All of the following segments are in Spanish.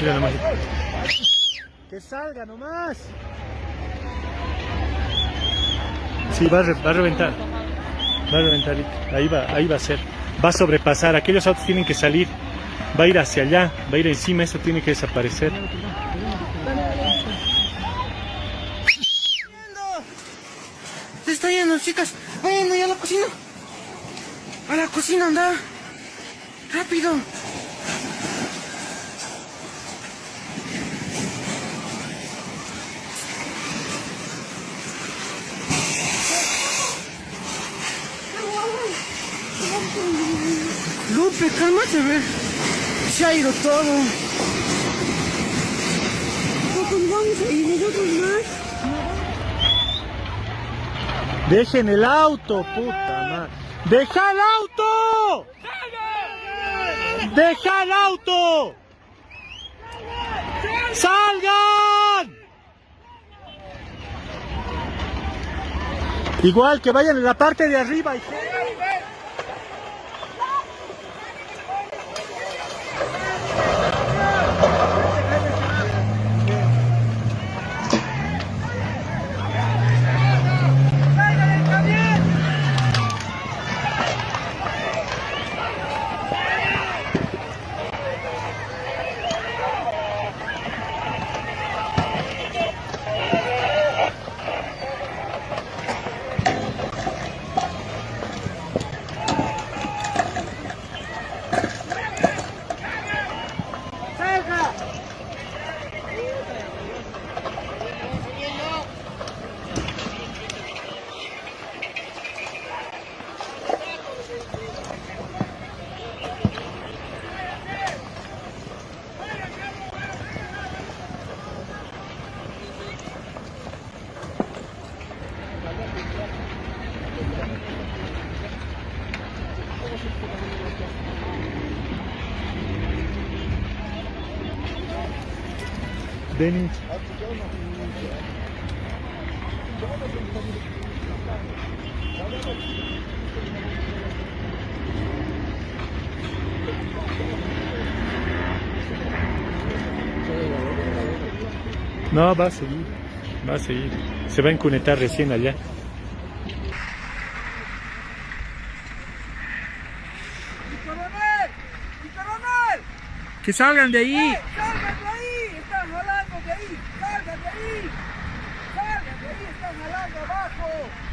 Mira nomás. Que salga nomás. Sí, va a, re- va a reventar. Va a reventar. Ahí va, ahí va a ser. Va a sobrepasar. Aquellos autos tienen que salir. Va a ir hacia allá. Va a ir encima. Eso tiene que desaparecer. Se está yendo, chicas. Vayan allá a la cocina. A la cocina, anda. Rápido. Lupe, cálmate, a ver. Se ha ido todo. vamos a ir nosotros más. Dejen el auto, puta madre. ¡Deja el auto! ¡Deja el auto! ¡Salgan! Igual que vayan en la parte de arriba. Denis. No, va a seguir. Va a seguir. Se va a encunetar recién allá. ¡Coronel! ¡Mi coronel! Que salgan de ahí. ¡Salgan de ahí! ¡Están jalando de ahí! ¡Salgan de ahí! ¡Salgan de ahí! ¡Están jalando abajo!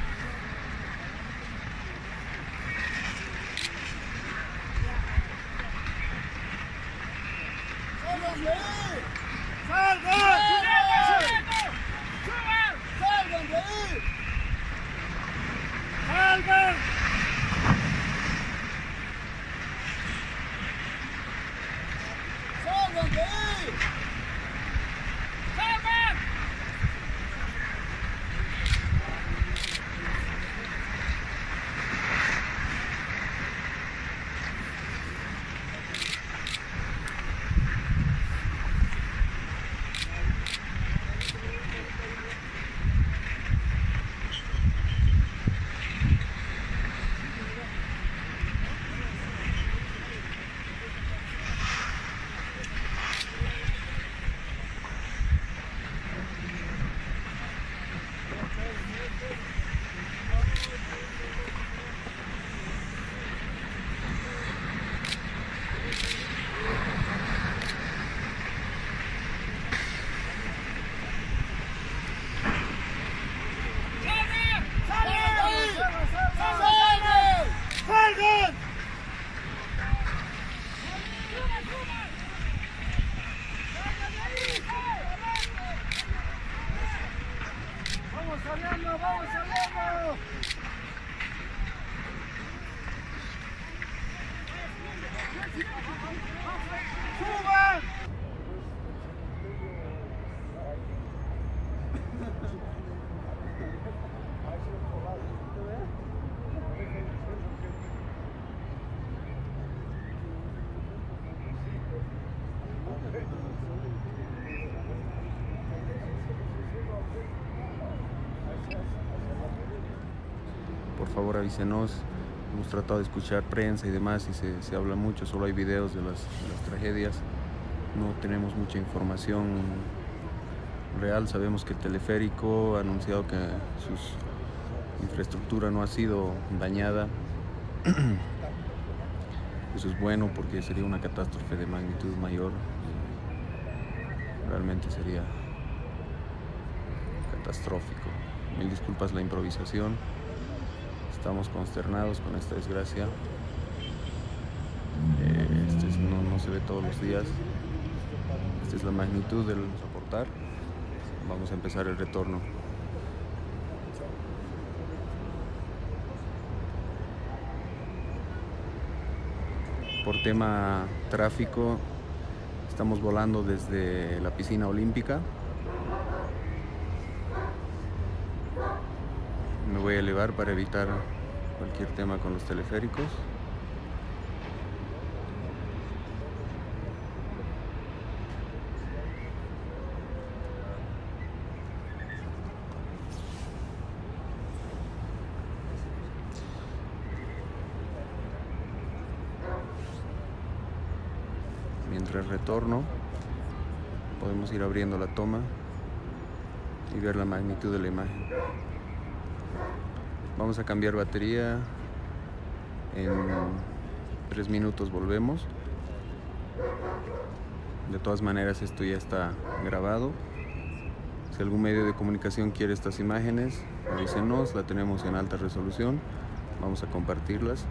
Favor avísenos. Hemos tratado de escuchar prensa y demás y se, se habla mucho, solo hay videos de las, las tragedias. no tenemos mucha información real. Sabemos que el teleférico ha anunciado que su infraestructura no ha sido dañada. Eso es bueno porque sería una catástrofe de magnitud mayor. Realmente sería catastrófico. Mil disculpas la improvisación. Estamos consternados con esta desgracia. Eh, este es- no, no se ve todos los días. Esta es la magnitud del soportar. Vamos a empezar el retorno. Por tema tráfico, estamos volando desde la piscina olímpica. Me voy a elevar para evitar cualquier tema con los teleféricos. Mientras retorno, podemos ir abriendo la toma y ver la magnitud de la imagen. Vamos a cambiar batería. En tres minutos volvemos. De todas maneras, esto ya está grabado. Si algún medio de comunicación quiere estas imágenes, avísenos. La tenemos en alta resolución. Vamos a compartirlas.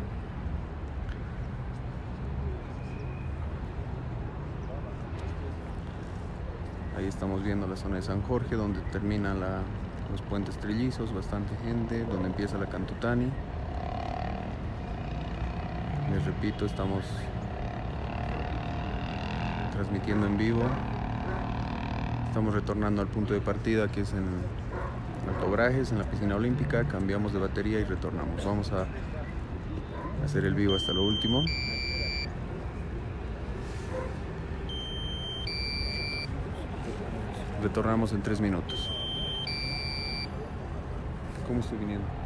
Ahí estamos viendo la zona de San Jorge, donde termina la- los puentes trillizos, bastante gente, donde empieza la Cantutani. Les repito, estamos transmitiendo en vivo. Estamos retornando al punto de partida que es en Alto Brajes, en la piscina olímpica. Cambiamos de batería y retornamos. Vamos a hacer el vivo hasta lo último. Retornamos en tres minutos. como souvenir.